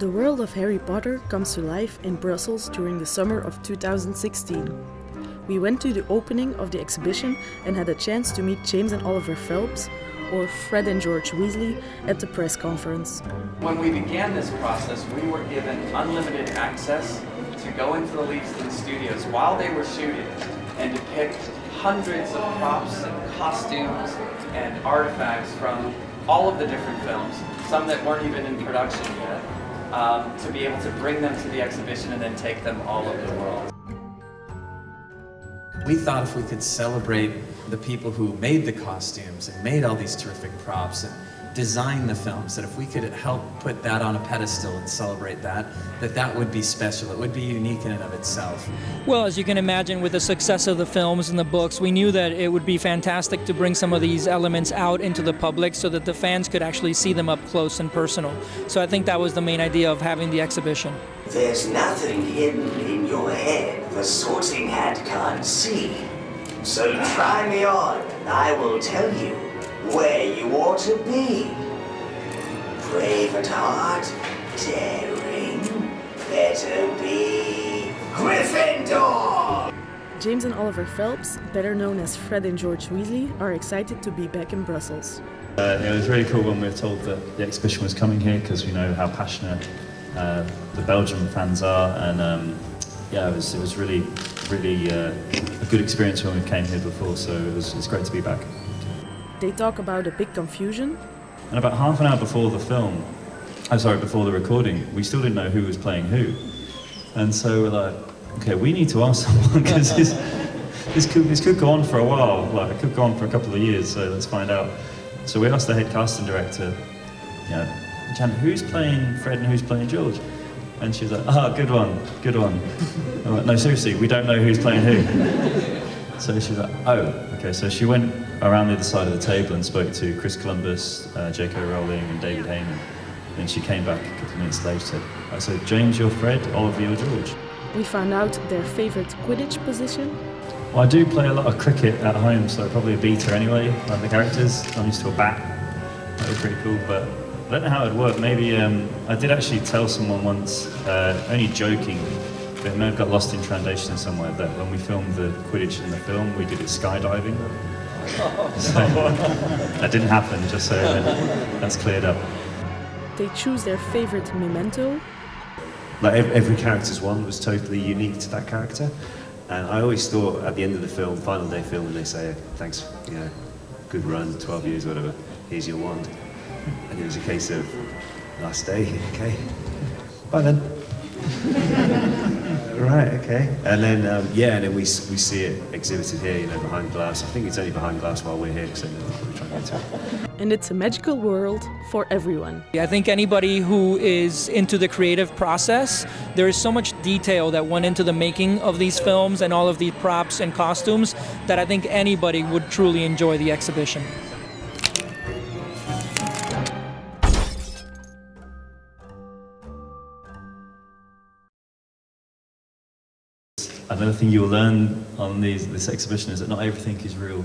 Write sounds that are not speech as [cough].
The world of Harry Potter comes to life in Brussels during the summer of 2016. We went to the opening of the exhibition and had a chance to meet James and Oliver Phelps, or Fred and George Weasley, at the press conference. When we began this process, we were given unlimited access to go into the Leavesden studios while they were shooting and depict hundreds of props and costumes and artifacts from all of the different films, some that weren't even in production yet, um, to be able to bring them to the exhibition and then take them all over the world. We thought if we could celebrate the people who made the costumes and made all these terrific props and designed the films, that if we could help put that on a pedestal and celebrate that, that that would be special. It would be unique in and of itself. Well, as you can imagine, with the success of the films and the books, we knew that it would be fantastic to bring some of these elements out into the public so that the fans could actually see them up close and personal. So I think that was the main idea of having the exhibition. There's nothing hidden in your head the sorting hat can't see. So try me on, and I will tell you where you ought to be. Brave at heart, daring, better be Gryffindor! James and Oliver Phelps, better known as Fred and George Weasley, are excited to be back in Brussels. Uh, it was really cool when we were told that the exhibition was coming here because we know how passionate uh, the Belgian fans are and um, yeah, it was, it was really, really uh, a good experience when we came here before so it was, it's great to be back. They talk about a big confusion. And about half an hour before the film, I'm sorry, before the recording, we still didn't know who was playing who. And so we're like, okay, we need to ask [laughs] someone because this, this, could, this could go on for a while, like it could go on for a couple of years, so let's find out. So we asked the head casting director, you know, Jan, who's playing Fred and who's playing George? And she was like, ah, oh, good one, good one. Like, no, seriously, we don't know who's playing who. [laughs] So she's like, oh, okay. So she went around the other side of the table and spoke to Chris Columbus, uh, J.K. Rowling, and David Heyman. Then she came back a couple of minutes later. Said, I said, James, you're Fred, Oliver, you're George. We found out their favorite Quidditch position. Well, I do play a lot of cricket at home, so probably a beater anyway, like the characters. I'm used to a bat. That was pretty cool, but I don't know how it would work. Maybe um, I did actually tell someone once, uh, only joking, but it may have got lost in translation somewhere, that when we filmed the Quidditch in the film, we did it skydiving. So, that didn't happen, just so that's cleared up. They choose their favorite memento. Like every, every character's one was totally unique to that character. And I always thought at the end of the film, final day film, when they say, thanks, you know, good run, 12 years, whatever, here's your wand. And it was a case of, last day, [laughs] okay, bye then. Right, okay. And then, um, yeah, and then we, we see it exhibited here, you know, behind glass. I think it's only behind glass while we're here, because then we're trying to get to it. And it's a magical world for everyone. I think anybody who is into the creative process, there is so much detail that went into the making of these films and all of the props and costumes that I think anybody would truly enjoy the exhibition. Another thing you'll learn on these, this exhibition is that not everything is real.